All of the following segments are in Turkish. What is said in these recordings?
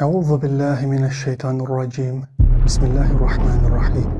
Euzu billahi mineşşeytanirracim. Bismillahirrahmanirrahim.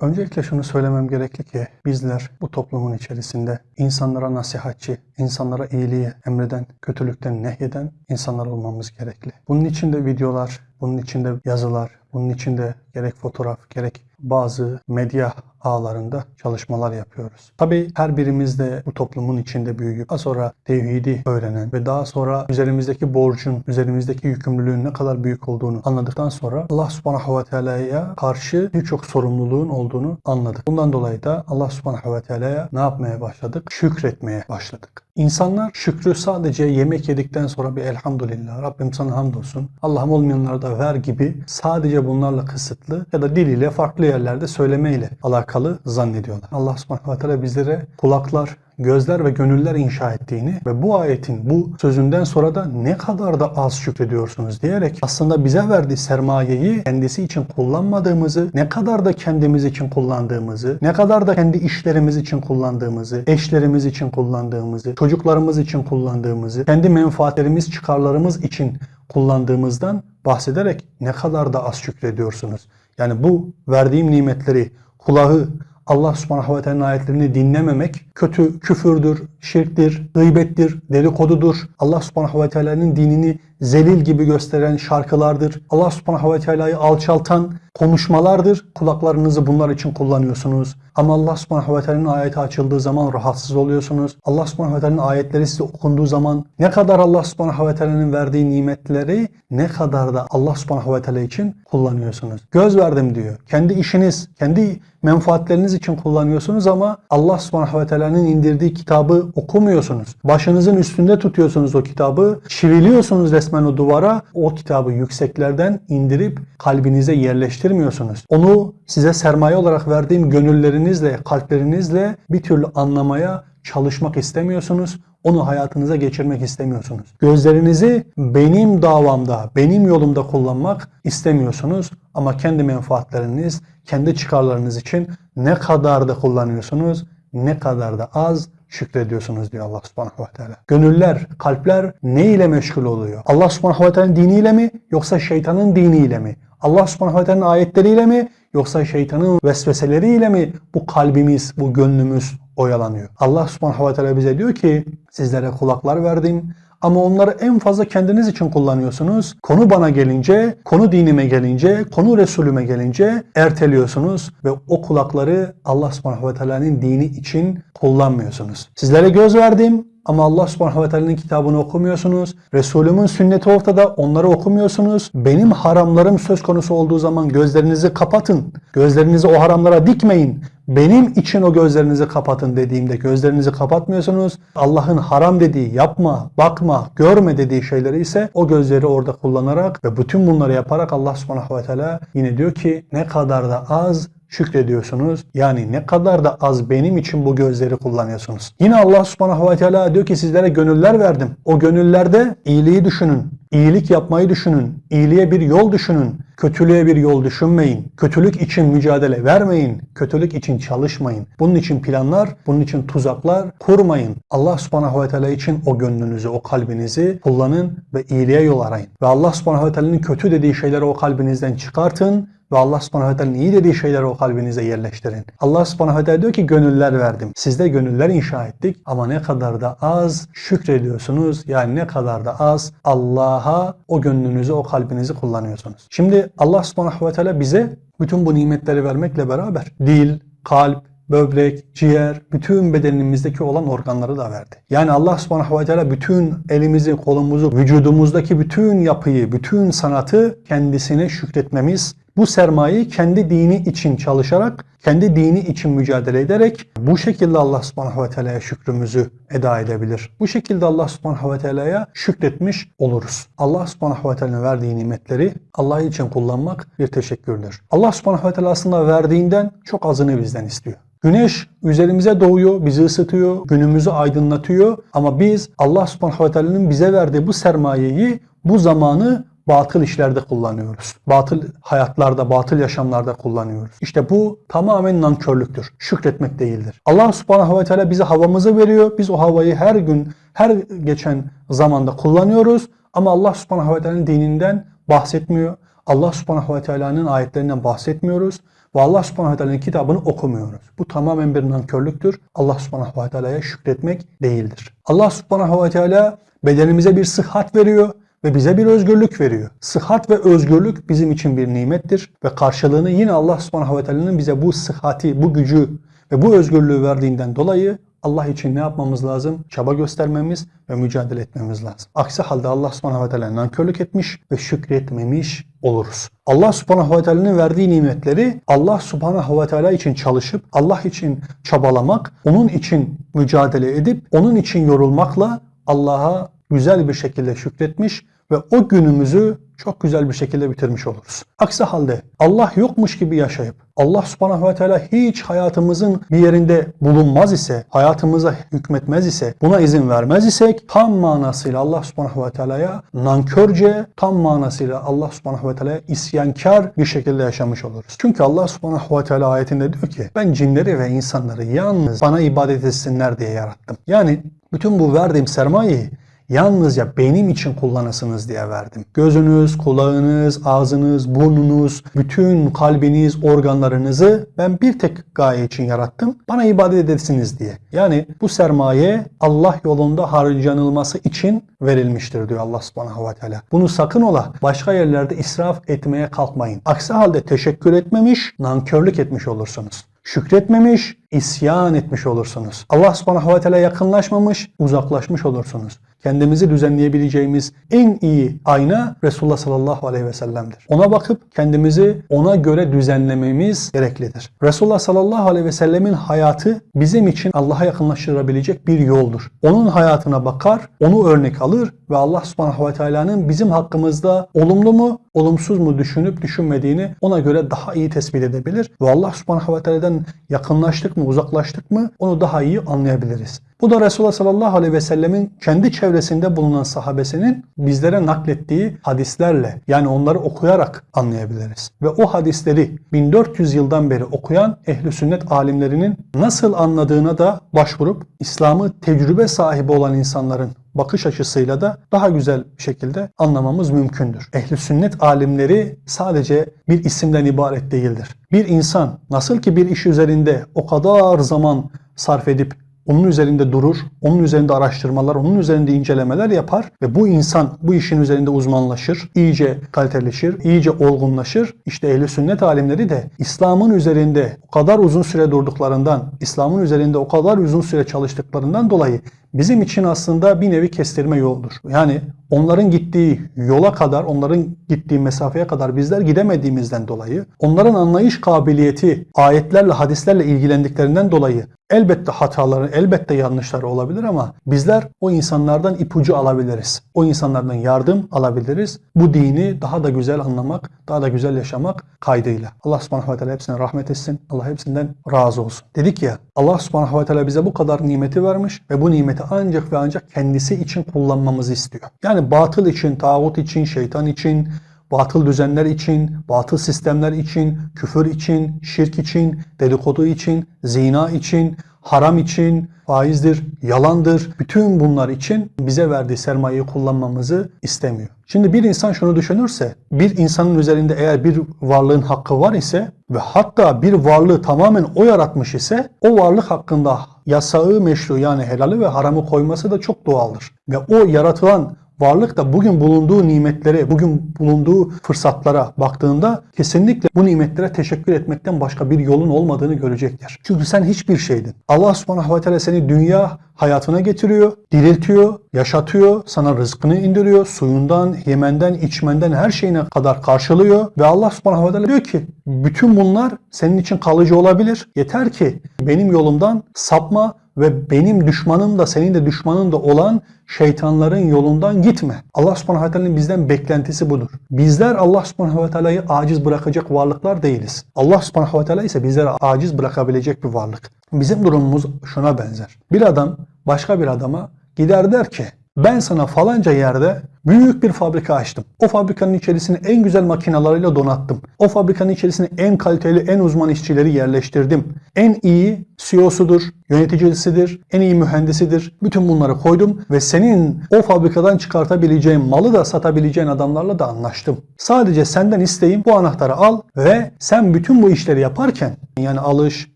Öncelikle şunu söylemem gerekli ki bizler bu toplumun içerisinde insanlara nasihatçi, insanlara iyiliği emreden, kötülükten nehyeden insanlar olmamız gerekli. Bunun için de videolar, bunun için de yazılar, bunun için de gerek fotoğraf, gerek bazı medya ağlarında çalışmalar yapıyoruz. Tabii her birimiz de bu toplumun içinde büyüyüp daha sonra tevhidi öğrenen ve daha sonra üzerimizdeki borcun, üzerimizdeki yükümlülüğün ne kadar büyük olduğunu anladıktan sonra Allah subhanahu ve teala'ya karşı birçok sorumluluğun olduğunu anladık. Bundan dolayı da Allah subhanahu ve teala'ya ne yapmaya başladık? Şükretmeye başladık. İnsanlar şükrü sadece yemek yedikten sonra bir elhamdülillah Rabbim sana hamdolsun Allah'ım olmayanlara da ver gibi sadece bunlarla kısıtlı ya da diliyle farklı yerlerde söylemeyle alakalı zannediyorlar. Allah subhanahu ve teala bizlere kulaklar, gözler ve gönüller inşa ettiğini ve bu ayetin bu sözünden sonra da ne kadar da az şükrediyorsunuz diyerek aslında bize verdiği sermayeyi kendisi için kullanmadığımızı, ne kadar da kendimiz için kullandığımızı, ne kadar da kendi işlerimiz için kullandığımızı, eşlerimiz için kullandığımızı, çocuklarımız için kullandığımızı, kendi menfaatlerimiz, çıkarlarımız için kullandığımızdan bahsederek ne kadar da az şükrediyorsunuz. Yani bu verdiğim nimetleri kulağı, Allah subhanahu ve teala'nın ayetlerini dinlememek kötü, küfürdür, şirktir, gıybettir, dedikodudur. Allah subhanahu ve teala'nın dinini zelil gibi gösteren şarkılardır. Allah subhanahu ve teala'yı alçaltan konuşmalardır. Kulaklarınızı bunlar için kullanıyorsunuz. Ama Allah subhanahu ve teala'nın ayeti açıldığı zaman rahatsız oluyorsunuz. Allah subhanahu ve teala'nın ayetleri size okunduğu zaman ne kadar Allah subhanahu ve teala'nın verdiği nimetleri ne kadar da Allah subhanahu ve teala için kullanıyorsunuz. Göz verdim diyor. Kendi işiniz, kendi menfaatleriniz için kullanıyorsunuz ama Allah subhanahu ve teala'nın indirdiği kitabı okumuyorsunuz. Başınızın üstünde tutuyorsunuz o kitabı. Çiviliyorsunuz resmen o duvara. O kitabı yükseklerden indirip kalbinize yerleştirmiyorsunuz. Onu size sermaye olarak verdiğim gönüllerinizle, kalplerinizle bir türlü anlamaya çalışmak istemiyorsunuz. Onu hayatınıza geçirmek istemiyorsunuz. Gözlerinizi benim davamda, benim yolumda kullanmak istemiyorsunuz. Ama kendi menfaatleriniz, kendi çıkarlarınız için ne kadar da kullanıyorsunuz, ne kadar da az şükrediyorsunuz diyor Allah subhanahu ve teala. Gönüller, kalpler ne ile meşgul oluyor? Allah subhanahu ve teala'nın diniyle mi yoksa şeytanın diniyle mi? Allah subhanahu ve teala'nın ayetleriyle mi yoksa şeytanın vesveseleriyle mi bu kalbimiz, bu gönlümüz oyalanıyor? Allah subhanahu ve teala bize diyor ki sizlere kulaklar verdim ama onları en fazla kendiniz için kullanıyorsunuz. Konu bana gelince, konu dinime gelince, konu Resulüme gelince erteliyorsunuz ve o kulakları Allah subhanahu ve teala'nın dini için kullanmıyorsunuz. Sizlere göz verdim ama Allah subhanahu ve teala'nın kitabını okumuyorsunuz. Resulümün sünneti ortada onları okumuyorsunuz. Benim haramlarım söz konusu olduğu zaman gözlerinizi kapatın. Gözlerinizi o haramlara dikmeyin. Benim için o gözlerinizi kapatın dediğimde gözlerinizi kapatmıyorsunuz. Allah'ın haram dediği yapma, bakma, görme dediği şeyleri ise o gözleri orada kullanarak ve bütün bunları yaparak Allah subhanahu ve teala yine diyor ki ne kadar da az şükrediyorsunuz. Yani ne kadar da az benim için bu gözleri kullanıyorsunuz. Yine Allah subhanahu ve teala diyor ki sizlere gönüller verdim. O gönüllerde iyiliği düşünün. İyilik yapmayı düşünün. İyiliğe bir yol düşünün. Kötülüğe bir yol düşünmeyin. Kötülük için mücadele vermeyin. Kötülük için çalışmayın. Bunun için planlar, bunun için tuzaklar kurmayın. Allah subhanahu ve teala için o gönlünüzü, o kalbinizi kullanın ve iyiliğe yol arayın. Ve Allah subhanahu ve teala'nın kötü dediği şeyleri o kalbinizden çıkartın ve Allah subhanahu ve teala'nın iyi dediği şeyleri o kalbinize yerleştirin. Allah subhanahu teala diyor ki gönüller verdim. Siz de gönüller inşa ettik ama ne kadar da az şükrediyorsunuz. Yani ne kadar da az Allah'a o gönlünüzü, o kalbinizi kullanıyorsunuz. Şimdi Allah subhanahu teala bize bütün bu nimetleri vermekle beraber dil, kalp, böbrek, ciğer, bütün bedenimizdeki olan organları da verdi. Yani Allah subhanahu ve teala bütün elimizi, kolumuzu, vücudumuzdaki bütün yapıyı, bütün sanatı kendisine şükretmemiz, bu sermayeyi kendi dini için çalışarak, kendi dini için mücadele ederek bu şekilde Allah subhanahu ve teala'ya şükrümüzü eda edebilir. Bu şekilde Allah subhanahu ve teala'ya şükretmiş oluruz. Allah subhanahu ve teala'nın verdiği nimetleri Allah için kullanmak bir teşekkürdür. Allah subhanahu ve teala aslında verdiğinden çok azını bizden istiyor. Güneş üzerimize doğuyor, bizi ısıtıyor, günümüzü aydınlatıyor. Ama biz Allah subhanahu ve teala'nın bize verdiği bu sermayeyi, bu zamanı batıl işlerde kullanıyoruz. Batıl hayatlarda, batıl yaşamlarda kullanıyoruz. İşte bu tamamen nankörlüktür. Şükretmek değildir. Allah subhanahu ve teala bize havamızı veriyor. Biz o havayı her gün, her geçen zamanda kullanıyoruz. Ama Allah subhanahu ve teala'nın dininden bahsetmiyor. Allah subhanahu ve teala'nın ayetlerinden bahsetmiyoruz. Ve Allah subhanahu ve teala'nın kitabını okumuyoruz. Bu tamamen bir nankörlüktür. Allah subhanahu ve teala'ya şükretmek değildir. Allah subhanahu ve teala bedenimize bir sıhhat veriyor ve bize bir özgürlük veriyor. Sıhhat ve özgürlük bizim için bir nimettir ve karşılığını yine Allah subhanahu ve teala'nın bize bu sıhhati, bu gücü ve bu özgürlüğü verdiğinden dolayı Allah için ne yapmamız lazım? Çaba göstermemiz ve mücadele etmemiz lazım. Aksi halde Allah subhanahu ve teala nankörlük etmiş ve şükretmemiş oluruz. Allah subhanahu ve teala'nın verdiği nimetleri Allah subhanahu ve teala için çalışıp Allah için çabalamak, onun için mücadele edip onun için yorulmakla Allah'a güzel bir şekilde şükretmiş ve o günümüzü çok güzel bir şekilde bitirmiş oluruz. Aksi halde Allah yokmuş gibi yaşayıp Allah subhanahu ve teala hiç hayatımızın bir yerinde bulunmaz ise, hayatımıza hükmetmez ise, buna izin vermez isek tam manasıyla Allah subhanahu ve teala'ya nankörce, tam manasıyla Allah subhanahu ve teala'ya isyankar bir şekilde yaşamış oluruz. Çünkü Allah subhanahu ve teala ayetinde diyor ki ben cinleri ve insanları yalnız bana ibadet etsinler diye yarattım. Yani bütün bu verdiğim sermayeyi yalnızca benim için kullanasınız diye verdim. Gözünüz, kulağınız, ağzınız, burnunuz, bütün kalbiniz, organlarınızı ben bir tek gaye için yarattım. Bana ibadet edesiniz diye. Yani bu sermaye Allah yolunda harcanılması için verilmiştir diyor Allah subhanahu ve teala. Bunu sakın ola başka yerlerde israf etmeye kalkmayın. Aksi halde teşekkür etmemiş, nankörlük etmiş olursunuz şükretmemiş, isyan etmiş olursunuz. Allah subhanahu ve teala yakınlaşmamış, uzaklaşmış olursunuz. Kendimizi düzenleyebileceğimiz en iyi ayna Resulullah sallallahu aleyhi ve sellem'dir. Ona bakıp kendimizi ona göre düzenlememiz gereklidir. Resulullah sallallahu aleyhi ve sellemin hayatı bizim için Allah'a yakınlaştırabilecek bir yoldur. Onun hayatına bakar, onu örnek alır ve Allah subhanahu ve teala'nın bizim hakkımızda olumlu mu, olumsuz mu düşünüp düşünmediğini ona göre daha iyi tespit edebilir ve Allah subhanahu ve teala'dan yakınlaştık mı, uzaklaştık mı onu daha iyi anlayabiliriz. Bu da Resulullah sallallahu aleyhi ve sellemin kendi çevresinde bulunan sahabesinin bizlere naklettiği hadislerle yani onları okuyarak anlayabiliriz. Ve o hadisleri 1400 yıldan beri okuyan ehli sünnet alimlerinin nasıl anladığına da başvurup İslam'ı tecrübe sahibi olan insanların bakış açısıyla da daha güzel bir şekilde anlamamız mümkündür. Ehli sünnet alimleri sadece bir isimden ibaret değildir. Bir insan nasıl ki bir iş üzerinde o kadar zaman sarf edip onun üzerinde durur, onun üzerinde araştırmalar, onun üzerinde incelemeler yapar ve bu insan bu işin üzerinde uzmanlaşır, iyice kaliteleşir, iyice olgunlaşır. İşte ehli sünnet alimleri de İslam'ın üzerinde o kadar uzun süre durduklarından, İslam'ın üzerinde o kadar uzun süre çalıştıklarından dolayı bizim için aslında bir nevi kestirme yoldur. Yani onların gittiği yola kadar, onların gittiği mesafeye kadar bizler gidemediğimizden dolayı, onların anlayış kabiliyeti ayetlerle, hadislerle ilgilendiklerinden dolayı elbette hataları, elbette yanlışları olabilir ama bizler o insanlardan ipucu alabiliriz. O insanlardan yardım alabiliriz. Bu dini daha da güzel anlamak, daha da güzel yaşamak kaydıyla. Allah subhanahu ve teala hepsine rahmet etsin. Allah hepsinden razı olsun. Dedik ya Allah subhanahu ve teala bize bu kadar nimeti vermiş ve bu nimeti ancak ve ancak kendisi için kullanmamızı istiyor. Yani batıl için, tağut için, şeytan için, batıl düzenler için, batıl sistemler için, küfür için, şirk için, dedikodu için, zina için, haram için, faizdir, yalandır. Bütün bunlar için bize verdiği sermayeyi kullanmamızı istemiyor. Şimdi bir insan şunu düşünürse, bir insanın üzerinde eğer bir varlığın hakkı var ise ve hatta bir varlığı tamamen o yaratmış ise o varlık hakkında yasağı meşru yani helali ve haramı koyması da çok doğaldır. Ve o yaratılan varlık da bugün bulunduğu nimetlere, bugün bulunduğu fırsatlara baktığında kesinlikle bu nimetlere teşekkür etmekten başka bir yolun olmadığını görecektir. Çünkü sen hiçbir şeydin. Allah subhanahu ve teala seni dünya hayatına getiriyor, diriltiyor, yaşatıyor, sana rızkını indiriyor, suyundan, yemenden, içmenden her şeyine kadar karşılıyor ve Allah subhanahu ve teala diyor ki bütün bunlar senin için kalıcı olabilir. Yeter ki benim yolumdan sapma ve benim düşmanım da senin de düşmanın da olan şeytanların yolundan gitme. Allah subhanahu ve teala'nın bizden beklentisi budur. Bizler Allah subhanahu ve teala'yı aciz bırakacak varlıklar değiliz. Allah subhanahu ve teala ise bizleri aciz bırakabilecek bir varlık. Bizim durumumuz şuna benzer. Bir adam başka bir adama gider der ki ben sana falanca yerde Büyük bir fabrika açtım. O fabrikanın içerisine en güzel makinalarıyla donattım. O fabrikanın içerisine en kaliteli, en uzman işçileri yerleştirdim. En iyi CEO'sudur, yöneticisidir, en iyi mühendisidir. Bütün bunları koydum ve senin o fabrikadan çıkartabileceğin malı da satabileceğin adamlarla da anlaştım. Sadece senden isteğim bu anahtarı al ve sen bütün bu işleri yaparken yani alış,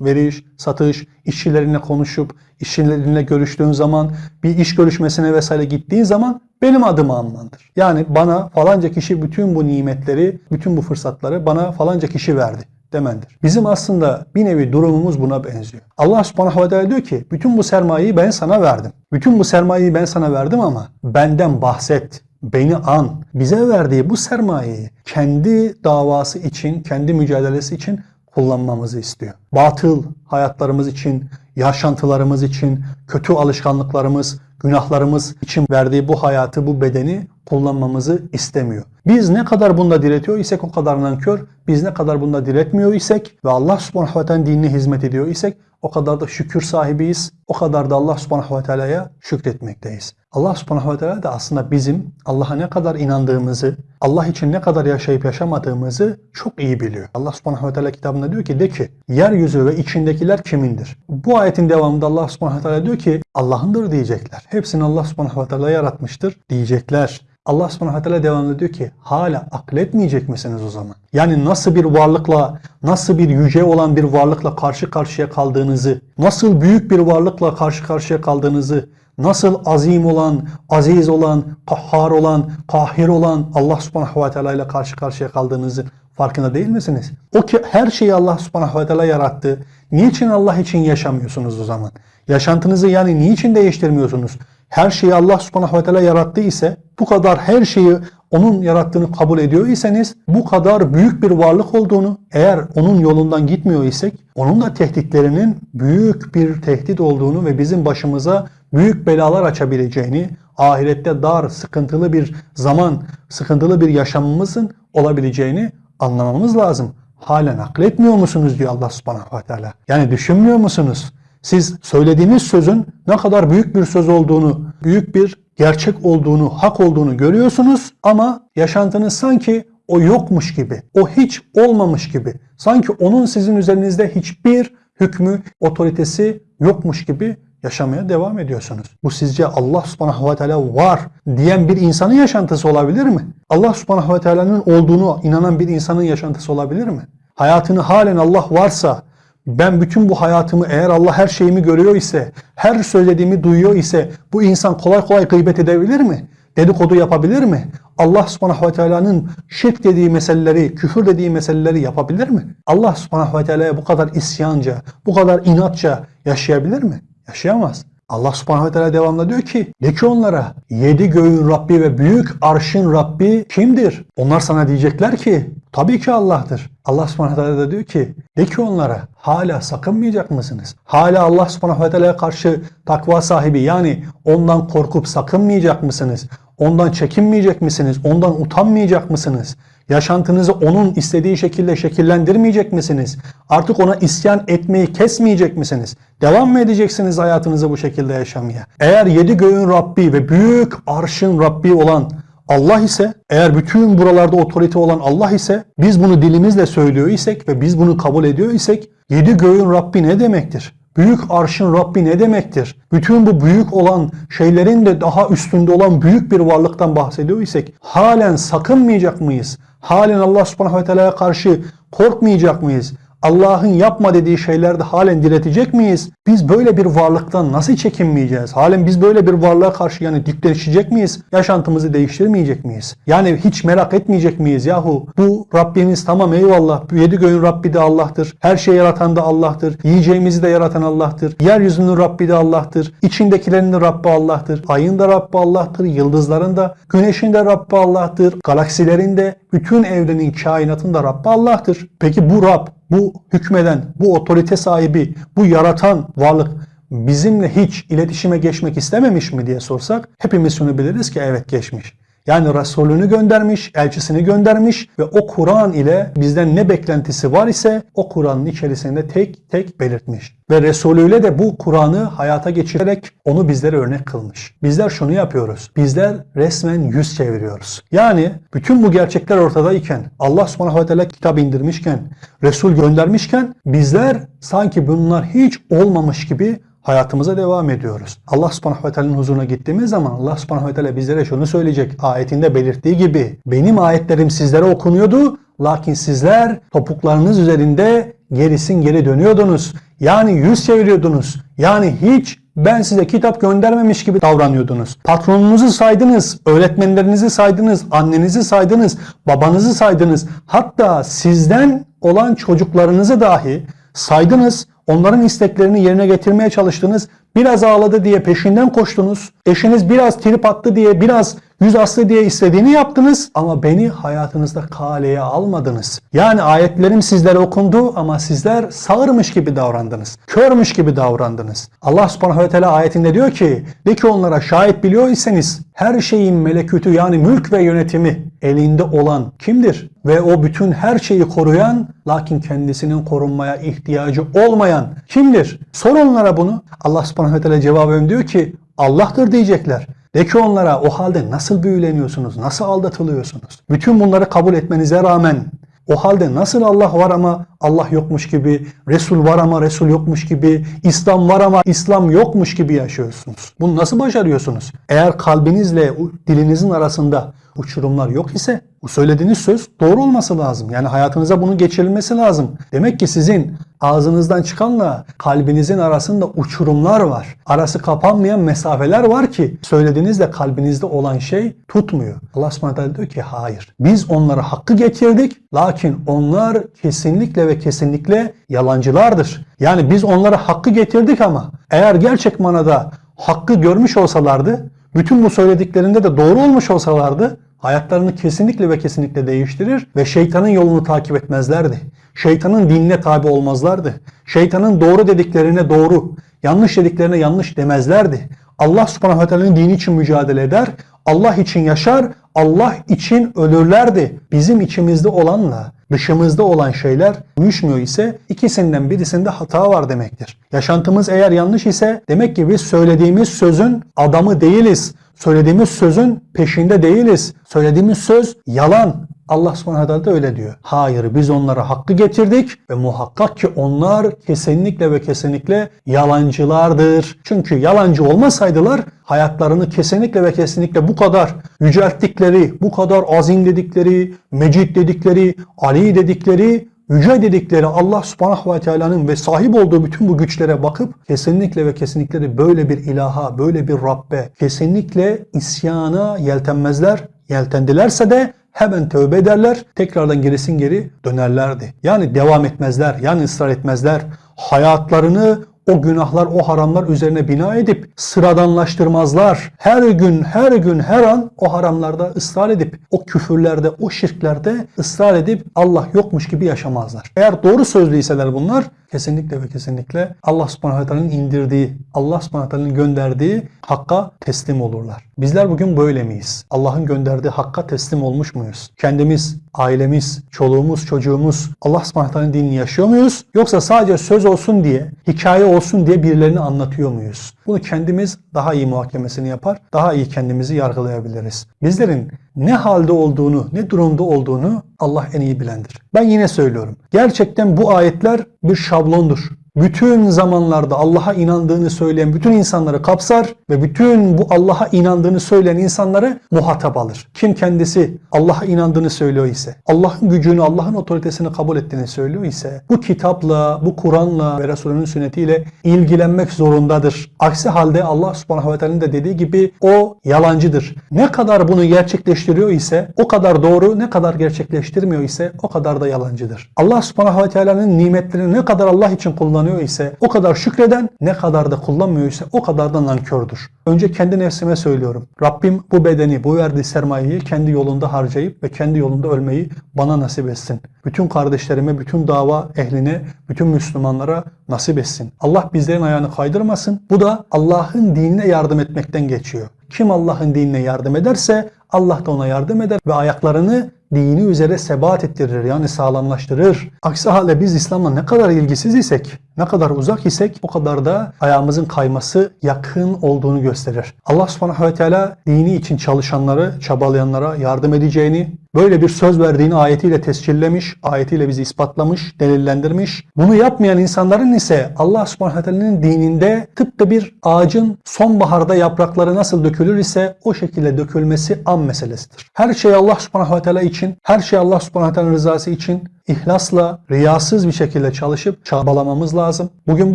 veriş, satış, işçilerinle konuşup, işçilerinle görüştüğün zaman, bir iş görüşmesine vesaire gittiğin zaman benim adımı anmandır. Yani bana falanca kişi bütün bu nimetleri, bütün bu fırsatları bana falanca kişi verdi demendir. Bizim aslında bir nevi durumumuz buna benziyor. Allah subhanahu ve teala diyor ki bütün bu sermayeyi ben sana verdim. Bütün bu sermayeyi ben sana verdim ama benden bahset. Beni an. Bize verdiği bu sermayeyi kendi davası için, kendi mücadelesi için kullanmamızı istiyor. Batıl hayatlarımız için, yaşantılarımız için, kötü alışkanlıklarımız, günahlarımız için verdiği bu hayatı, bu bedeni kullanmamızı istemiyor. Biz ne kadar bunda diretiyor isek o kadar nankör, biz ne kadar bunda diretmiyor isek ve Allah subhanahu ve teala dinine hizmet ediyor isek o kadar da şükür sahibiyiz. O kadar da Allah subhanahu ve teala'ya şükretmekteyiz. Allah subhanahu ve teala da aslında bizim Allah'a ne kadar inandığımızı, Allah için ne kadar yaşayıp yaşamadığımızı çok iyi biliyor. Allah subhanahu ve teala kitabında diyor ki de ki yeryüzü ve içindekiler kimindir? Bu ayetin devamında Allah subhanahu ve teala diyor ki Allah'ındır diyecekler. Hepsini Allah subhanahu ve teala yaratmıştır diyecekler. Allah subhanahu ve teala devamlı diyor ki hala akletmeyecek misiniz o zaman? Yani nasıl bir varlıkla, nasıl bir yüce olan bir varlıkla karşı karşıya kaldığınızı, nasıl büyük bir varlıkla karşı karşıya kaldığınızı, nasıl azim olan, aziz olan, kahhar olan, kahir olan Allah subhanahu ve teala ile karşı karşıya kaldığınızı farkında değil misiniz? O ki her şeyi Allah subhanahu ve teala yarattı. Niçin Allah için yaşamıyorsunuz o zaman? Yaşantınızı yani niçin değiştirmiyorsunuz? her şeyi Allah subhanahu ve teala yarattı ise bu kadar her şeyi onun yarattığını kabul ediyor iseniz bu kadar büyük bir varlık olduğunu eğer onun yolundan gitmiyor isek onun da tehditlerinin büyük bir tehdit olduğunu ve bizim başımıza büyük belalar açabileceğini ahirette dar sıkıntılı bir zaman sıkıntılı bir yaşamımızın olabileceğini anlamamız lazım. Halen akletmiyor musunuz diyor Allah subhanahu ve teala. Yani düşünmüyor musunuz? Siz söylediğiniz sözün ne kadar büyük bir söz olduğunu, büyük bir gerçek olduğunu, hak olduğunu görüyorsunuz ama yaşantınız sanki o yokmuş gibi, o hiç olmamış gibi, sanki onun sizin üzerinizde hiçbir hükmü, otoritesi yokmuş gibi yaşamaya devam ediyorsunuz. Bu sizce Allah subhanahu ve teala var diyen bir insanın yaşantısı olabilir mi? Allah subhanahu ve teala'nın olduğunu inanan bir insanın yaşantısı olabilir mi? Hayatını halen Allah varsa, ben bütün bu hayatımı eğer Allah her şeyimi görüyor ise, her söylediğimi duyuyor ise bu insan kolay kolay gıybet edebilir mi? Dedikodu yapabilir mi? Allah subhanahu ve teala'nın şirk dediği meseleleri, küfür dediği meseleleri yapabilir mi? Allah subhanahu ve teala'ya bu kadar isyanca, bu kadar inatça yaşayabilir mi? Yaşayamaz. Allah subhanahu ve teala devamlı diyor ki de ki onlara yedi göğün Rabbi ve büyük arşın Rabbi kimdir? Onlar sana diyecekler ki tabii ki Allah'tır. Allah subhanahu ve teala da diyor ki de ki onlara hala sakınmayacak mısınız? Hala Allah subhanahu ve teala'ya karşı takva sahibi yani ondan korkup sakınmayacak mısınız? Ondan çekinmeyecek misiniz? Ondan utanmayacak mısınız? Yaşantınızı onun istediği şekilde şekillendirmeyecek misiniz? Artık ona isyan etmeyi kesmeyecek misiniz? Devam mı edeceksiniz hayatınızı bu şekilde yaşamaya? Eğer yedi göğün Rabbi ve büyük arşın Rabbi olan Allah ise, eğer bütün buralarda otorite olan Allah ise, biz bunu dilimizle söylüyor isek ve biz bunu kabul ediyor isek, yedi göğün Rabbi ne demektir? Büyük arşın Rabbi ne demektir? Bütün bu büyük olan şeylerin de daha üstünde olan büyük bir varlıktan bahsediyor isek halen sakınmayacak mıyız? Halen Allah subhanahu ve teala'ya karşı korkmayacak mıyız? Allah'ın yapma dediği şeylerde halen diretecek miyiz? Biz böyle bir varlıktan nasıl çekinmeyeceğiz? Halen biz böyle bir varlığa karşı yani dikleşecek miyiz? Yaşantımızı değiştirmeyecek miyiz? Yani hiç merak etmeyecek miyiz yahu? Bu Rabbimiz tamam eyvallah. Yedi göğün Rabbi de Allah'tır. Her şeyi yaratan da Allah'tır. Yiyeceğimizi de yaratan Allah'tır. Yeryüzünün Rabbi de Allah'tır. İçindekilerin de Rabbi Allah'tır. Ayın da Rabbi Allah'tır. Yıldızların da, güneşin de Rabbi Allah'tır. Galaksilerin de, bütün evrenin, kainatın da Rabbi Allah'tır. Peki bu Rab bu hükmeden, bu otorite sahibi, bu yaratan varlık bizimle hiç iletişime geçmek istememiş mi diye sorsak hepimiz şunu biliriz ki evet geçmiş. Yani Resulünü göndermiş, elçisini göndermiş ve o Kur'an ile bizden ne beklentisi var ise o Kur'an'ın içerisinde tek tek belirtmiş. Ve Resulüyle de bu Kur'an'ı hayata geçirerek onu bizlere örnek kılmış. Bizler şunu yapıyoruz. Bizler resmen yüz çeviriyoruz. Yani bütün bu gerçekler ortadayken, Allah subhanahu ve teala kitap indirmişken, Resul göndermişken bizler sanki bunlar hiç olmamış gibi hayatımıza devam ediyoruz. Allah subhanahu ve teala'nın huzuruna gittiğimiz zaman Allah subhanahu ve teala bizlere şunu söyleyecek. Ayetinde belirttiği gibi benim ayetlerim sizlere okunuyordu lakin sizler topuklarınız üzerinde gerisin geri dönüyordunuz. Yani yüz çeviriyordunuz. Yani hiç ben size kitap göndermemiş gibi davranıyordunuz. Patronunuzu saydınız, öğretmenlerinizi saydınız, annenizi saydınız, babanızı saydınız. Hatta sizden olan çocuklarınızı dahi saydınız. Onların isteklerini yerine getirmeye çalıştınız. Biraz ağladı diye peşinden koştunuz. Eşiniz biraz trip attı diye, biraz yüz aslı diye istediğini yaptınız. Ama beni hayatınızda kaleye almadınız. Yani ayetlerim sizlere okundu ama sizler sağırmış gibi davrandınız. Körmüş gibi davrandınız. Allah subhanahu ve teala ayetinde diyor ki, de ki onlara şahit biliyor iseniz her şeyin melekütü yani mülk ve yönetimi elinde olan kimdir? Ve o bütün her şeyi koruyan lakin kendisinin korunmaya ihtiyacı olmayan kimdir? Sor onlara bunu. Allah subhanahu ve teala cevaben diyor ki Allah'tır diyecekler. De ki onlara o halde nasıl büyüleniyorsunuz, nasıl aldatılıyorsunuz? Bütün bunları kabul etmenize rağmen o halde nasıl Allah var ama Allah yokmuş gibi, Resul var ama Resul yokmuş gibi, İslam var ama İslam yokmuş gibi yaşıyorsunuz? Bunu nasıl başarıyorsunuz? Eğer kalbinizle dilinizin arasında uçurumlar yok ise bu söylediğiniz söz doğru olması lazım. Yani hayatınıza bunun geçirilmesi lazım. Demek ki sizin ağzınızdan çıkanla kalbinizin arasında uçurumlar var. Arası kapanmayan mesafeler var ki söylediğinizle kalbinizde olan şey tutmuyor. Allah subhanahu diyor ki hayır. Biz onlara hakkı getirdik lakin onlar kesinlikle ve kesinlikle yalancılardır. Yani biz onlara hakkı getirdik ama eğer gerçek manada hakkı görmüş olsalardı bütün bu söylediklerinde de doğru olmuş olsalardı hayatlarını kesinlikle ve kesinlikle değiştirir ve şeytanın yolunu takip etmezlerdi. Şeytanın dinine tabi olmazlardı. Şeytanın doğru dediklerine doğru, yanlış dediklerine yanlış demezlerdi. Allah subhanahu ve dini için mücadele eder, Allah için yaşar, Allah için ölürlerdi. Bizim içimizde olanla dışımızda olan şeyler uyuşmuyor ise ikisinden birisinde hata var demektir. Yaşantımız eğer yanlış ise demek ki biz söylediğimiz sözün adamı değiliz. Söylediğimiz sözün peşinde değiliz. Söylediğimiz söz yalan. Allah subhanahu da öyle diyor. Hayır biz onlara hakkı getirdik ve muhakkak ki onlar kesinlikle ve kesinlikle yalancılardır. Çünkü yalancı olmasaydılar hayatlarını kesinlikle ve kesinlikle bu kadar yücelttikleri, bu kadar azim dedikleri, mecid dedikleri, Ali dedikleri yüce dedikleri Allah subhanahu ve teala'nın ve sahip olduğu bütün bu güçlere bakıp kesinlikle ve kesinlikle de böyle bir ilaha, böyle bir Rabbe kesinlikle isyana yeltenmezler. Yeltendilerse de hemen tövbe ederler, tekrardan gerisin geri dönerlerdi. Yani devam etmezler, yani ısrar etmezler. Hayatlarını o günahlar, o haramlar üzerine bina edip sıradanlaştırmazlar. Her gün, her gün, her an o haramlarda ısrar edip, o küfürlerde, o şirklerde ısrar edip Allah yokmuş gibi yaşamazlar. Eğer doğru sözlüyseler bunlar kesinlikle ve kesinlikle Allah subhanahu teala'nın indirdiği, Allah subhanahu teala'nın gönderdiği hakka teslim olurlar. Bizler bugün böyle miyiz? Allah'ın gönderdiği hakka teslim olmuş muyuz? Kendimiz, ailemiz, çoluğumuz, çocuğumuz Allah subhanahu teala'nın dinini yaşıyor muyuz? Yoksa sadece söz olsun diye, hikaye olsun diye birilerini anlatıyor muyuz? Bunu kendimiz daha iyi muhakemesini yapar, daha iyi kendimizi yargılayabiliriz. Bizlerin ne halde olduğunu, ne durumda olduğunu Allah en iyi bilendir. Ben yine söylüyorum. Gerçekten bu ayetler bir şablondur bütün zamanlarda Allah'a inandığını söyleyen bütün insanları kapsar ve bütün bu Allah'a inandığını söyleyen insanları muhatap alır. Kim kendisi Allah'a inandığını söylüyor ise, Allah'ın gücünü, Allah'ın otoritesini kabul ettiğini söylüyor ise bu kitapla, bu Kur'an'la ve Resulünün sünnetiyle ilgilenmek zorundadır. Aksi halde Allah subhanahu ve da dediği gibi o yalancıdır. Ne kadar bunu gerçekleştiriyor ise o kadar doğru, ne kadar gerçekleştirmiyor ise o kadar da yalancıdır. Allah subhanahu ve nimetlerini ne kadar Allah için kullanıyor kullanıyor ise o kadar şükreden ne kadar da kullanmıyor ise o kadar da nankördür. Önce kendi nefsime söylüyorum. Rabbim bu bedeni, bu verdiği sermayeyi kendi yolunda harcayıp ve kendi yolunda ölmeyi bana nasip etsin. Bütün kardeşlerime, bütün dava ehline, bütün Müslümanlara nasip etsin. Allah bizlerin ayağını kaydırmasın. Bu da Allah'ın dinine yardım etmekten geçiyor. Kim Allah'ın dinine yardım ederse Allah da ona yardım eder ve ayaklarını dini üzere sebat ettirir yani sağlamlaştırır. Aksi halde biz İslam'la ne kadar ilgisiz isek, ne kadar uzak isek o kadar da ayağımızın kayması yakın olduğunu gösterir. Allah subhanahu ve teala dini için çalışanları, çabalayanlara yardım edeceğini, böyle bir söz verdiğini ayetiyle tescillemiş, ayetiyle bizi ispatlamış, delillendirmiş. Bunu yapmayan insanların ise Allah subhanahu teala'nın dininde tıpkı bir ağacın sonbaharda yaprakları nasıl dökülür ise o şekilde dökülmesi an meselesidir. Her şey Allah subhanahu teala için, her şey Allah subhanahu ve teala rızası için ihlasla, riyasız bir şekilde çalışıp çabalamamız lazım. Bugün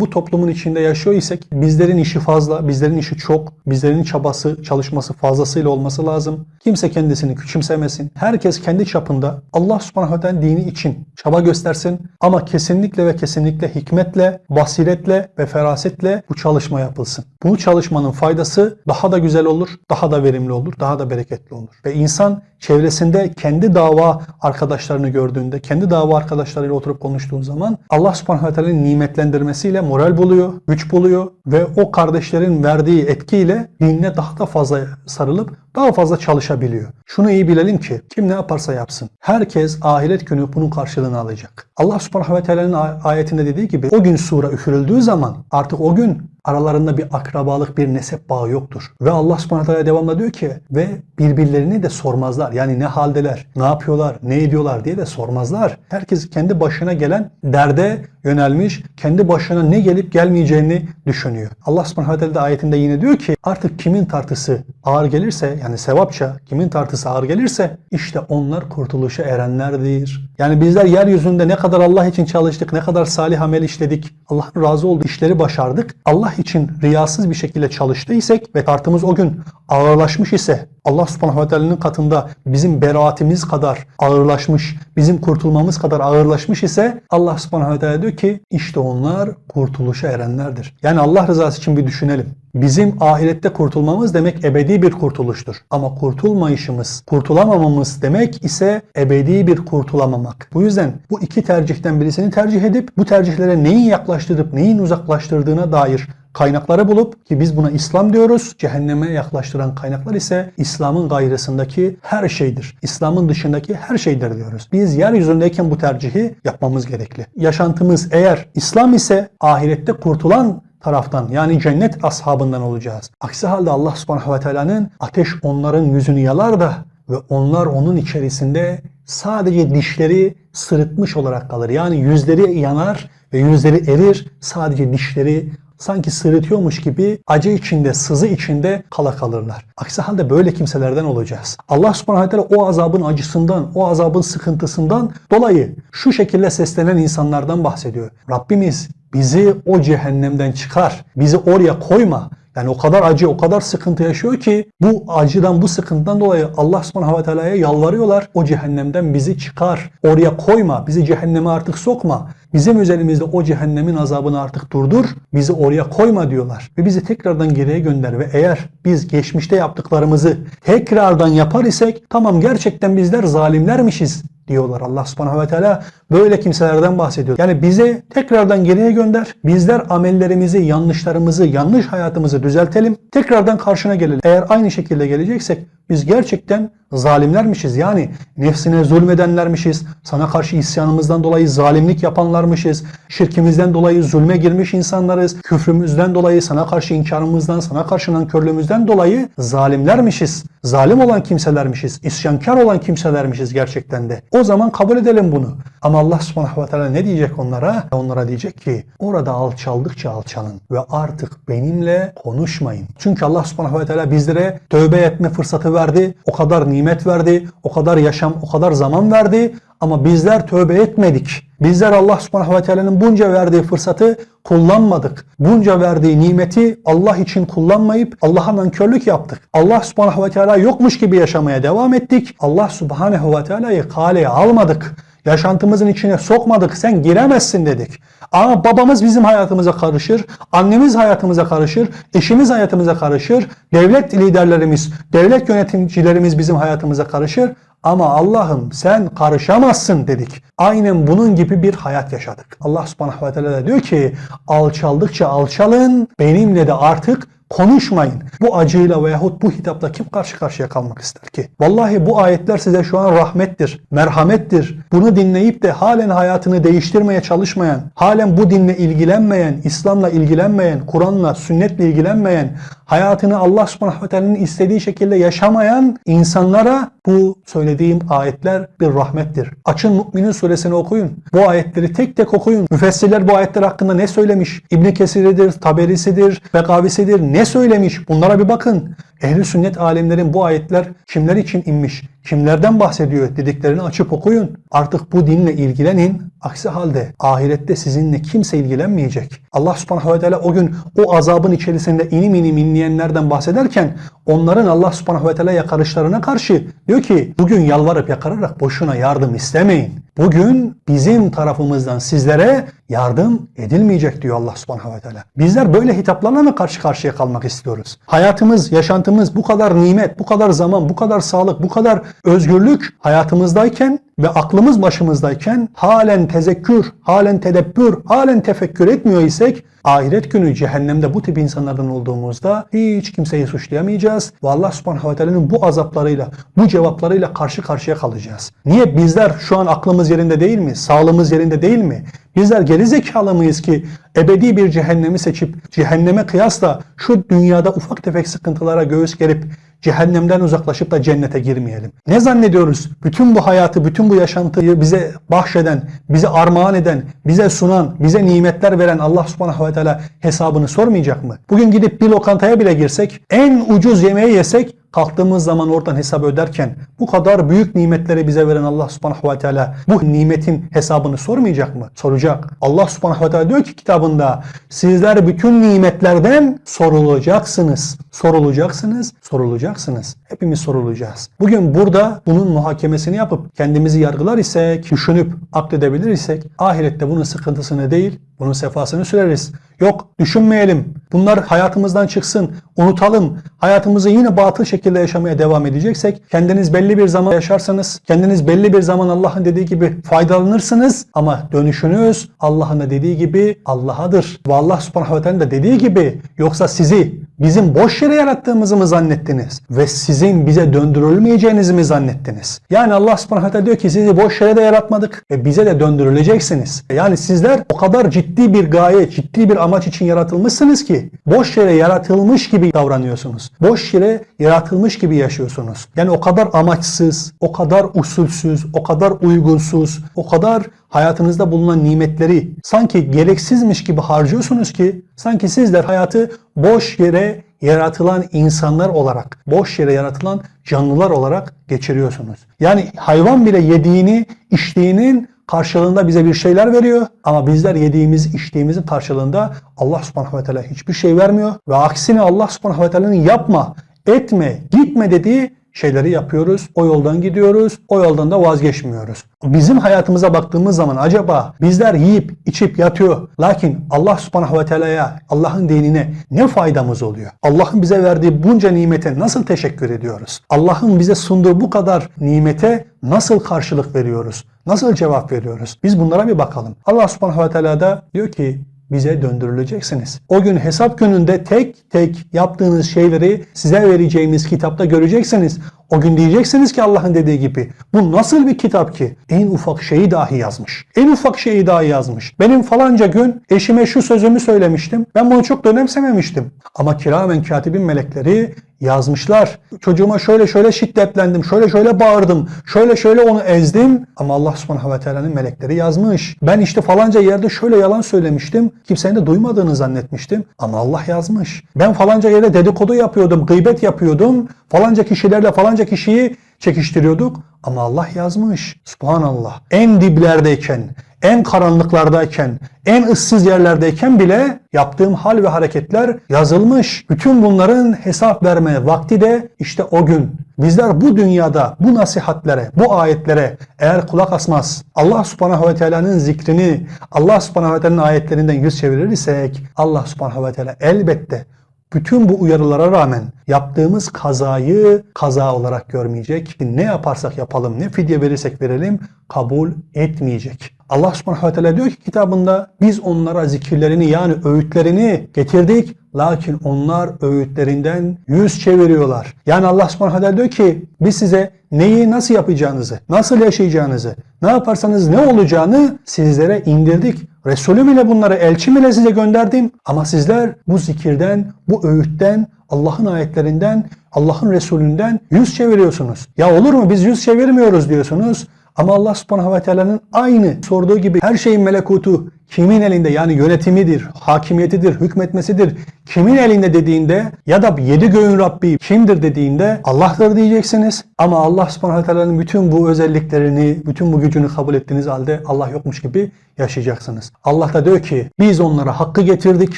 bu toplumun içinde yaşıyor isek bizlerin işi fazla, bizlerin işi çok, bizlerin çabası, çalışması fazlasıyla olması lazım. Kimse kendisini küçümsemesin. Herkes kendi çapında Allah subhanahu ve dini için çaba göstersin ama kesinlikle ve kesinlikle hikmetle, basiretle ve ferasetle bu çalışma yapılsın. Bu çalışmanın faydası daha da güzel olur, daha da verimli olur, daha da bereketli olur. Ve insan çevresinde kendi dava arkadaşlarını gördüğünde, kendi dava arkadaşlarıyla oturup konuştuğun zaman Allah subhanahu ve teala'nın nimetlendirmesiyle moral buluyor, güç buluyor ve o kardeşlerin verdiği etkiyle dinine daha da fazla sarılıp daha fazla çalışabiliyor. Şunu iyi bilelim ki kim ne yaparsa yapsın. Herkes ahiret günü bunun karşılığını alacak. Allah subhanahu ve teala'nın ayetinde dediği gibi o gün sura üfürüldüğü zaman artık o gün aralarında bir akrabalık, bir nesep bağı yoktur. Ve Allah subhanahu teala devamlı diyor ki ve birbirlerini de sormazlar. Yani ne haldeler, ne yapıyorlar, ne ediyorlar diye de sormazlar. Herkes kendi başına gelen derde yönelmiş, kendi başına ne gelip gelmeyeceğini düşünüyor. Allah subhanahu teala de ayetinde yine diyor ki artık kimin tartısı ağır gelirse yani sevapça kimin tartısı ağır gelirse işte onlar kurtuluşa erenlerdir. Yani bizler yeryüzünde ne kadar Allah için çalıştık, ne kadar salih amel işledik, Allah'ın razı olduğu işleri başardık. Allah için riyasız bir şekilde çalıştıysak ve tartımız o gün ağırlaşmış ise Allah subhanahu ve teala'nın katında bizim beraatimiz kadar ağırlaşmış, bizim kurtulmamız kadar ağırlaşmış ise Allah subhanahu ve teala diyor ki işte onlar kurtuluşa erenlerdir. Yani Allah rızası için bir düşünelim. Bizim ahirette kurtulmamız demek ebedi bir kurtuluştur. Ama kurtulmayışımız, kurtulamamamız demek ise ebedi bir kurtulamamak. Bu yüzden bu iki tercihten birisini tercih edip bu tercihlere neyin yaklaştırıp neyin uzaklaştırdığına dair kaynakları bulup ki biz buna İslam diyoruz. Cehenneme yaklaştıran kaynaklar ise İslam'ın gayrısındaki her şeydir. İslam'ın dışındaki her şeydir diyoruz. Biz yeryüzündeyken bu tercihi yapmamız gerekli. Yaşantımız eğer İslam ise ahirette kurtulan taraftan yani cennet ashabından olacağız. Aksi halde Allah subhanahu ve teala'nın ateş onların yüzünü yalar da ve onlar onun içerisinde sadece dişleri sırıtmış olarak kalır. Yani yüzleri yanar ve yüzleri erir. Sadece dişleri sanki sırıtıyormuş gibi acı içinde, sızı içinde kala kalırlar. Aksi halde böyle kimselerden olacağız. Allah subhanahu teala o azabın acısından, o azabın sıkıntısından dolayı şu şekilde seslenen insanlardan bahsediyor. Rabbimiz bizi o cehennemden çıkar, bizi oraya koyma. Yani o kadar acı, o kadar sıkıntı yaşıyor ki bu acıdan, bu sıkıntıdan dolayı Allah subhanahu ve teala'ya yalvarıyorlar. O cehennemden bizi çıkar, oraya koyma, bizi cehenneme artık sokma. Bizim üzerimizde o cehennemin azabını artık durdur, bizi oraya koyma diyorlar. Ve bizi tekrardan geriye gönder ve eğer biz geçmişte yaptıklarımızı tekrardan yapar isek tamam gerçekten bizler zalimlermişiz diyorlar. Allah subhanahu ve teala böyle kimselerden bahsediyor. Yani bize tekrardan geriye gönder. Bizler amellerimizi, yanlışlarımızı, yanlış hayatımızı düzeltelim. Tekrardan karşına gelelim. Eğer aynı şekilde geleceksek biz gerçekten zalimlermişiz. Yani nefsine zulmedenlermişiz. Sana karşı isyanımızdan dolayı zalimlik yapanlarmışız. Şirkimizden dolayı zulme girmiş insanlarız. Küfrümüzden dolayı sana karşı inkarımızdan, sana karşı nankörlüğümüzden dolayı zalimlermişiz. Zalim olan kimselermişiz. İsyankar olan kimselermişiz gerçekten de. O zaman kabul edelim bunu. Ama Allah subhanahu ve teala ne diyecek onlara? Onlara diyecek ki orada alçaldıkça alçalın ve artık benimle konuşmayın. Çünkü Allah subhanahu ve teala bizlere tövbe etme fırsatı verdi. O kadar nimet verdi. O kadar yaşam, o kadar zaman verdi. Ama bizler tövbe etmedik. Bizler Allah subhanahu ve teala'nın bunca verdiği fırsatı kullanmadık. Bunca verdiği nimeti Allah için kullanmayıp Allah'a nankörlük yaptık. Allah subhanahu ve teala yokmuş gibi yaşamaya devam ettik. Allah subhanahu ve teala'yı kaleye almadık. Yaşantımızın içine sokmadık. Sen giremezsin dedik. Ama babamız bizim hayatımıza karışır. Annemiz hayatımıza karışır. Eşimiz hayatımıza karışır. Devlet liderlerimiz, devlet yöneticilerimiz bizim hayatımıza karışır. Ama Allah'ım sen karışamazsın dedik. Aynen bunun gibi bir hayat yaşadık. Allah subhanahu ve teala diyor ki alçaldıkça alçalın benimle de artık Konuşmayın. Bu acıyla veyahut bu hitapla kim karşı karşıya kalmak ister ki? Vallahi bu ayetler size şu an rahmettir, merhamettir. Bunu dinleyip de halen hayatını değiştirmeye çalışmayan, halen bu dinle ilgilenmeyen, İslam'la ilgilenmeyen, Kur'an'la, sünnetle ilgilenmeyen, hayatını Allah subhanahu ve teala'nın istediği şekilde yaşamayan insanlara bu söylediğim ayetler bir rahmettir. Açın Mü'minin suresini okuyun. Bu ayetleri tek tek okuyun. Müfessirler bu ayetler hakkında ne söylemiş? İbn Kesir'idir, Taberisidir, Bekavisidir ne söylemiş? Bunlara bir bakın. Ehli sünnet alimlerin bu ayetler kimler için inmiş? Kimlerden bahsediyor dediklerini açıp okuyun. Artık bu dinle ilgilenin. Aksi halde ahirette sizinle kimse ilgilenmeyecek. Allah subhanahu ve teala o gün o azabın içerisinde inim inim inleyenlerden bahsederken onların Allah subhanahu ve teala yakarışlarına karşı diyor ki bugün yalvarıp yakararak boşuna yardım istemeyin. Bugün bizim tarafımızdan sizlere yardım edilmeyecek diyor Allah subhanahu ve teala. Bizler böyle hitaplarla mı karşı karşıya kalmak istiyoruz? Hayatımız, yaşantımız bu kadar nimet, bu kadar zaman, bu kadar sağlık, bu kadar özgürlük hayatımızdayken ve aklımız başımızdayken halen tezekkür, halen tedebbür, halen tefekkür etmiyor isek ahiret günü cehennemde bu tip insanlardan olduğumuzda hiç kimseyi suçlayamayacağız ve Allah subhanahu ve teala'nın bu azaplarıyla, bu cevaplarıyla karşı karşıya kalacağız. Niye? Bizler şu an aklımız yerinde değil mi? Sağlığımız yerinde değil mi? Bizler geri zekalı mıyız ki ebedi bir cehennemi seçip cehenneme kıyasla şu dünyada ufak tefek sıkıntılara göğüs gerip cehennemden uzaklaşıp da cennete girmeyelim. Ne zannediyoruz? Bütün bu hayatı, bütün bu yaşantıyı bize bahşeden, bize armağan eden, bize sunan, bize nimetler veren Allah subhanahu ve teala hesabını sormayacak mı? Bugün gidip bir lokantaya bile girsek, en ucuz yemeği yesek kalktığımız zaman oradan hesap öderken bu kadar büyük nimetleri bize veren Allah subhanahu ve teala bu nimetin hesabını sormayacak mı? Soracak. Allah subhanahu ve teala diyor ki kitabında sizler bütün nimetlerden sorulacaksınız. Sorulacaksınız, sorulacaksınız. Hepimiz sorulacağız. Bugün burada bunun muhakemesini yapıp kendimizi yargılar isek, düşünüp akledebilir isek ahirette bunun sıkıntısını değil, bunun sefasını süreriz. Yok düşünmeyelim. Bunlar hayatımızdan çıksın. Unutalım. Hayatımızı yine batıl şekilde yaşamaya devam edeceksek kendiniz belli bir zaman yaşarsanız, kendiniz belli bir zaman Allah'ın dediği gibi faydalanırsınız ama dönüşünüz Allah'ın da dediği gibi Allah'adır. Ve Allah subhanahu ve teala dediği gibi yoksa sizi bizim boş yere yarattığımızı mı zannettiniz? Ve sizin bize döndürülmeyeceğinizi mi zannettiniz? Yani Allah subhanahu diyor ki sizi boş yere de yaratmadık ve bize de döndürüleceksiniz. Yani sizler o kadar ciddi bir gaye, ciddi bir amaç için yaratılmışsınız ki boş yere yaratılmış gibi davranıyorsunuz. Boş yere yaratılmış gibi yaşıyorsunuz. Yani o kadar amaçsız, o kadar usulsüz, o kadar uygunsuz, o kadar hayatınızda bulunan nimetleri sanki gereksizmiş gibi harcıyorsunuz ki sanki sizler hayatı boş yere yaratılan insanlar olarak, boş yere yaratılan canlılar olarak geçiriyorsunuz. Yani hayvan bile yediğini, içtiğinin karşılığında bize bir şeyler veriyor. Ama bizler yediğimiz, içtiğimizin karşılığında Allah subhanahu ve teala hiçbir şey vermiyor. Ve aksine Allah subhanahu ve teala'nın yapma, etme, gitme dediği şeyleri yapıyoruz. O yoldan gidiyoruz. O yoldan da vazgeçmiyoruz. Bizim hayatımıza baktığımız zaman acaba bizler yiyip içip yatıyor. Lakin Allah subhanahu ve teala'ya, Allah'ın dinine ne faydamız oluyor? Allah'ın bize verdiği bunca nimete nasıl teşekkür ediyoruz? Allah'ın bize sunduğu bu kadar nimete nasıl karşılık veriyoruz? Nasıl cevap veriyoruz? Biz bunlara bir bakalım. Allah subhanahu ve teala da diyor ki bize döndürüleceksiniz. O gün hesap gününde tek tek yaptığınız şeyleri size vereceğimiz kitapta göreceksiniz. O gün diyeceksiniz ki Allah'ın dediği gibi bu nasıl bir kitap ki? En ufak şeyi dahi yazmış. En ufak şeyi dahi yazmış. Benim falanca gün eşime şu sözümü söylemiştim. Ben bunu çok da önemsememiştim. Ama kiramen katibin melekleri yazmışlar. Çocuğuma şöyle şöyle şiddetlendim, şöyle şöyle bağırdım, şöyle şöyle onu ezdim. Ama Allah subhanahu ve teala'nın melekleri yazmış. Ben işte falanca yerde şöyle yalan söylemiştim. Kimsenin de duymadığını zannetmiştim. Ama Allah yazmış. Ben falanca yerde dedikodu yapıyordum, gıybet yapıyordum. Falanca kişilerle falanca kişiyi çekiştiriyorduk. Ama Allah yazmış. Subhanallah. En diblerdeyken, en karanlıklardayken, en ıssız yerlerdeyken bile yaptığım hal ve hareketler yazılmış. Bütün bunların hesap verme vakti de işte o gün. Bizler bu dünyada bu nasihatlere, bu ayetlere eğer kulak asmaz, Allah subhanahu ve teala'nın zikrini, Allah subhanahu ve teala'nın ayetlerinden yüz çevirirsek, Allah subhanahu ve teala elbette bütün bu uyarılara rağmen yaptığımız kazayı kaza olarak görmeyecek. Ne yaparsak yapalım, ne fidye verirsek verelim kabul etmeyecek. Allah subhanahu ve teala diyor ki kitabında biz onlara zikirlerini yani öğütlerini getirdik. Lakin onlar öğütlerinden yüz çeviriyorlar. Yani Allah subhanahu wa ta'ala diyor ki biz size neyi nasıl yapacağınızı, nasıl yaşayacağınızı, ne yaparsanız ne olacağını sizlere indirdik. Resulüm ile bunları elçim ile size gönderdim. Ama sizler bu zikirden, bu öğütten, Allah'ın ayetlerinden, Allah'ın Resulünden yüz çeviriyorsunuz. Ya olur mu biz yüz çevirmiyoruz diyorsunuz. Ama Allah subhanahu ve teala'nın aynı sorduğu gibi her şeyin melekutu kimin elinde yani yönetimidir, hakimiyetidir, hükmetmesidir. Kimin elinde dediğinde ya da yedi göğün Rabbi kimdir dediğinde Allah'tır diyeceksiniz. Ama Allah subhanahu ve teala'nın bütün bu özelliklerini, bütün bu gücünü kabul ettiğiniz halde Allah yokmuş gibi yaşayacaksınız. Allah da diyor ki biz onlara hakkı getirdik.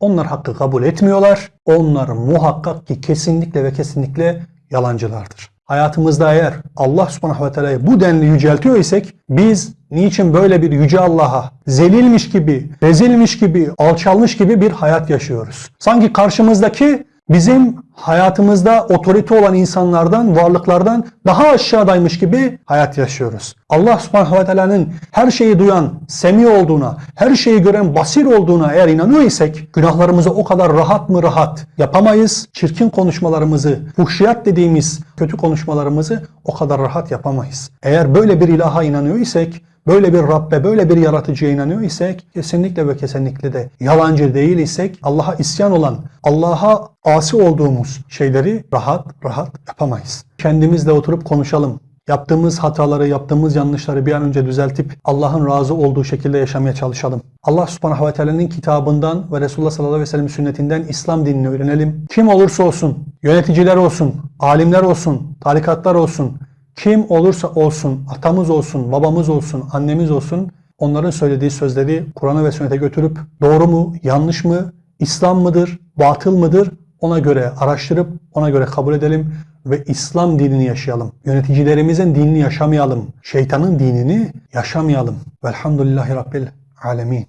Onlar hakkı kabul etmiyorlar. Onlar muhakkak ki kesinlikle ve kesinlikle yalancılardır. Hayatımızda eğer Allah subhanahu ve teala'yı bu denli yüceltiyor isek biz niçin böyle bir yüce Allah'a zelilmiş gibi, rezilmiş gibi, alçalmış gibi bir hayat yaşıyoruz? Sanki karşımızdaki bizim hayatımızda otorite olan insanlardan, varlıklardan daha aşağıdaymış gibi hayat yaşıyoruz. Allah subhanahu ve teala'nın her şeyi duyan, semi olduğuna, her şeyi gören basir olduğuna eğer inanıyor isek günahlarımızı o kadar rahat mı rahat yapamayız. Çirkin konuşmalarımızı, fuhşiyat dediğimiz kötü konuşmalarımızı o kadar rahat yapamayız. Eğer böyle bir ilaha inanıyor isek böyle bir Rabbe, böyle bir yaratıcıya inanıyor isek kesinlikle ve kesinlikle de yalancı değil isek Allah'a isyan olan, Allah'a asi olduğumuz şeyleri rahat rahat yapamayız. Kendimizle oturup konuşalım. Yaptığımız hataları, yaptığımız yanlışları bir an önce düzeltip Allah'ın razı olduğu şekilde yaşamaya çalışalım. Allah subhanahu ve teala'nın kitabından ve Resulullah sallallahu aleyhi ve sellem sünnetinden İslam dinini öğrenelim. Kim olursa olsun, yöneticiler olsun, alimler olsun, tarikatlar olsun, kim olursa olsun, atamız olsun, babamız olsun, annemiz olsun, onların söylediği sözleri Kur'an'a ve sünnete götürüp doğru mu, yanlış mı, İslam mıdır, batıl mıdır ona göre araştırıp ona göre kabul edelim ve İslam dinini yaşayalım. Yöneticilerimizin dinini yaşamayalım. Şeytanın dinini yaşamayalım. Velhamdülillahi Rabbil alemin.